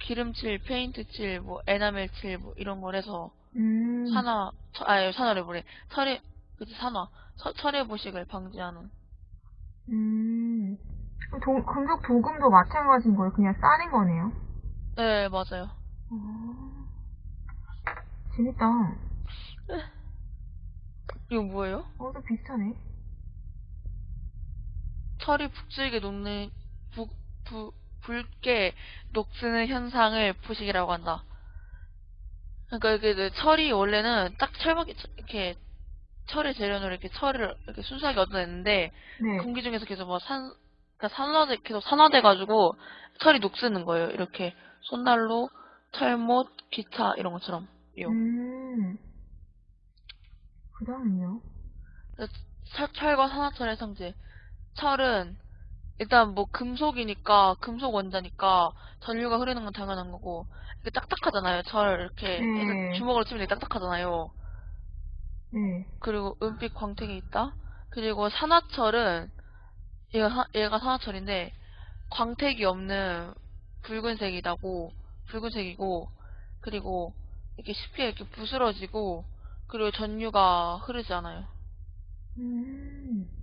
기름칠, 페인트칠, 뭐 에나멜칠 뭐 이런 걸 해서 음. 산화, 처- 아니 산화를 뭐래, 철의 그치 산화, 처- 철의 부식을 방지하는. 음. 도, 금속 도금도 마찬가지인 거예요. 그냥 싸는 거네요. 네 맞아요. 어. 재밌다. 이건 뭐예요? 어, 또 비슷하네. 철이 북질게 녹는 북, 부, 붉게 녹슬는 현상을 부식이라고 한다. 그러니까 이게 그 철이 원래는 딱 철막이 이렇게 철의 재련으로 이렇게 철을 이렇게 순수하게 얻어냈는데 네. 공기 중에서 계속 뭐 산, 그러니까 산화돼 계속 산화돼가지고 철이 녹슬는 거예요. 이렇게 손난로, 철못, 기타 이런 것처럼. 요. 음. 그 다음은요? 철, 철과 산화철의 성질. 철은 일단 뭐 금속이니까 금속 원자니까 전류가 흐르는 건 당연한 거고 이게 딱딱하잖아요. 철 이렇게 네. 해서 주먹으로 치면 되게 딱딱하잖아요. 네. 그리고 은빛 광택이 있다. 그리고 산화철은 얘가 사- 얘가 산화철인데 광택이 없는 붉은색이다고 붉은색이고 그리고 이렇게 쉽게 이렇게 부스러지고 그리고 전류가 흐르지 않아요. 음.